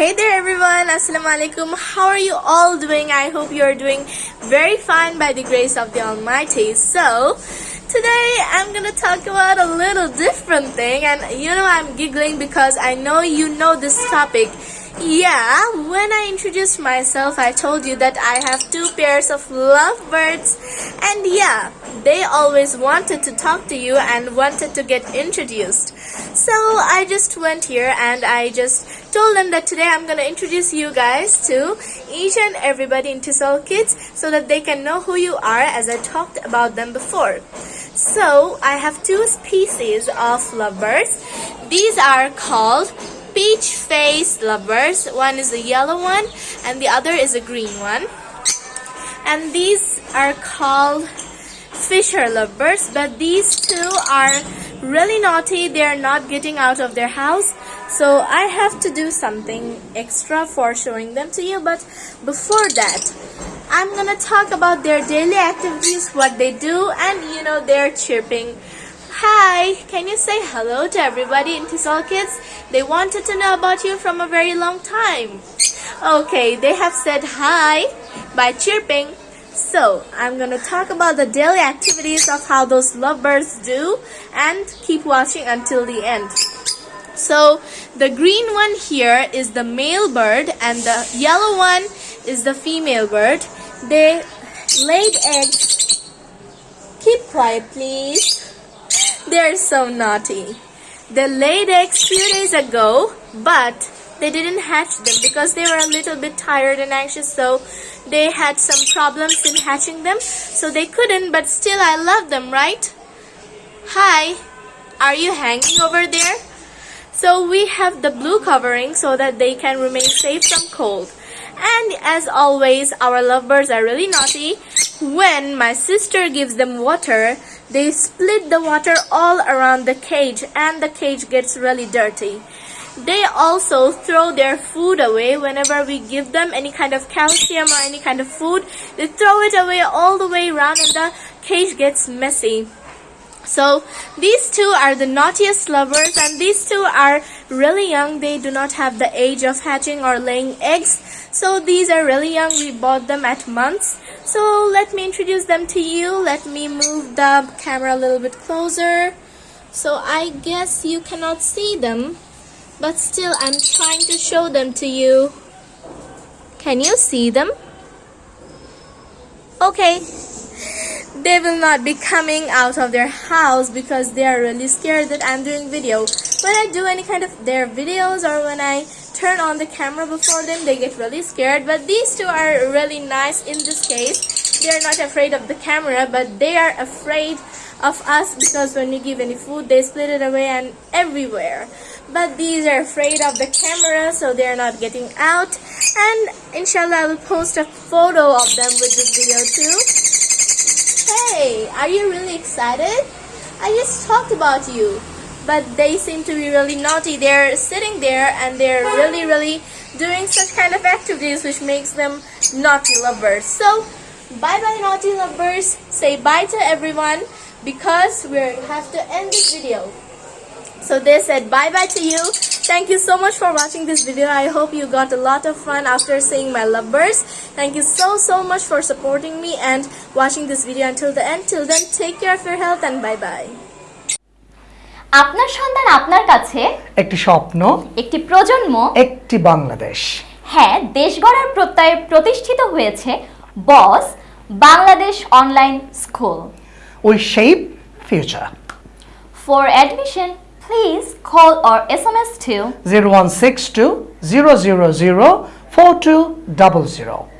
Hey there everyone, Assalamu alaikum. How are you all doing? I hope you are doing very fine by the grace of the Almighty. So, today I'm gonna talk about a little different thing and you know I'm giggling because I know you know this topic. Yeah, when I introduced myself, I told you that I have two pairs of lovebirds, and yeah, they always wanted to talk to you and wanted to get introduced. So I just went here and I just told them that today I'm gonna introduce you guys to each and everybody in Tisol Kids so that they can know who you are as I talked about them before. So I have two species of lovebirds. These are called peach face lovers. One is a yellow one and the other is a green one. And these are called Fischer lovers, but these two are really naughty. They are not getting out of their house. So I have to do something extra for showing them to you. But before that, I'm gonna talk about their daily activities, what they do, and you know, their chirping. Hi, can you say hello to everybody in Tisol Kids? They wanted to know about you from a very long time. Okay, they have said hi by chirping. So, I'm gonna talk about the daily activities of how those lovebirds do and keep watching until the end. So, the green one here is the male bird and the yellow one is the female bird. They laid eggs. Keep quiet, please. They're so naughty. They laid eggs few days ago, but they didn't hatch them because they were a little bit tired and anxious, so they had some problems in hatching them, so they couldn't, but still I love them, right? Hi, are you hanging over there? So we have the blue covering so that they can remain safe from cold. And as always, our lovebirds are really naughty. When my sister gives them water, they split the water all around the cage and the cage gets really dirty. They also throw their food away whenever we give them any kind of calcium or any kind of food. They throw it away all the way around and the cage gets messy. So these two are the naughtiest lovers and these two are really young. They do not have the age of hatching or laying eggs. So these are really young. We bought them at months. So let me introduce them to you. Let me move the camera a little bit closer. So I guess you cannot see them. But still I'm trying to show them to you. Can you see them? Okay they will not be coming out of their house because they are really scared that I'm doing video. When I do any kind of their videos or when I turn on the camera before them, they get really scared. But these two are really nice in this case. They are not afraid of the camera, but they are afraid of us because when we give any food, they split it away and everywhere. But these are afraid of the camera, so they are not getting out. And inshallah, I will post a photo of them with this video too. Hey, are you really excited? I just talked about you. But they seem to be really naughty. They're sitting there and they're really, really doing such kind of activities which makes them naughty lovers. So, bye-bye naughty lovers. Say bye to everyone because we have to end this video. So they said bye-bye to you. Thank you so much for watching this video. I hope you got a lot of fun after seeing my lovebirds. Thank you so so much for supporting me and watching this video until the end. Till then, take care of your health and bye-bye. আপনার সন্তান আপনার কাছে একটি স্বপ্ন একটি প্রজন্ম একটি বাংলাদেশ হ্যাঁ দেশ গড়ার প্রত্যয়ে প্রতিষ্ঠিত হয়েছে Boss Bangladesh online school we shape future for admission please call or SMS to 0162 000 4200.